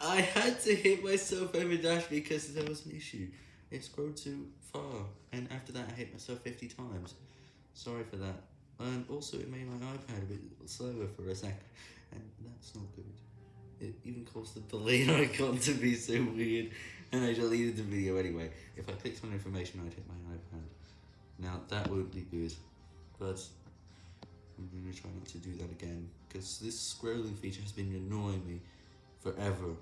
I had to hit myself over dash because there was an issue. It scrolled too far, and after that I hit myself 50 times. Sorry for that. And also it made my iPad a bit slower for a sec, and that's not good. It even caused the delay icon to be so weird, and I deleted the video anyway. If I clicked on information, I'd hit my iPad. Now, that would be good, but I'm going to try not to do that again, because this scrolling feature has been annoying me forever.